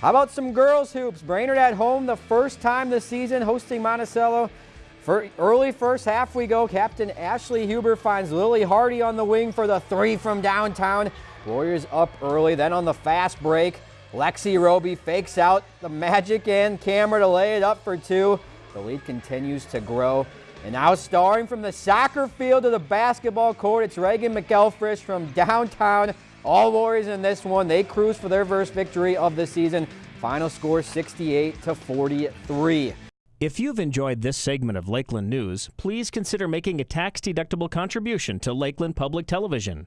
How about some girls hoops? Brainerd at home the first time this season hosting Monticello. For early first half we go. Captain Ashley Huber finds Lily Hardy on the wing for the three from downtown. Warriors up early. Then on the fast break, Lexi Roby fakes out the magic and camera to lay it up for two. The lead continues to grow. And now starring from the soccer field to the basketball court, it's Reagan McElfresh from downtown. All Warriors in this one. They cruise for their first victory of the season. Final score 68 to 43. If you've enjoyed this segment of Lakeland News, please consider making a tax-deductible contribution to Lakeland Public Television.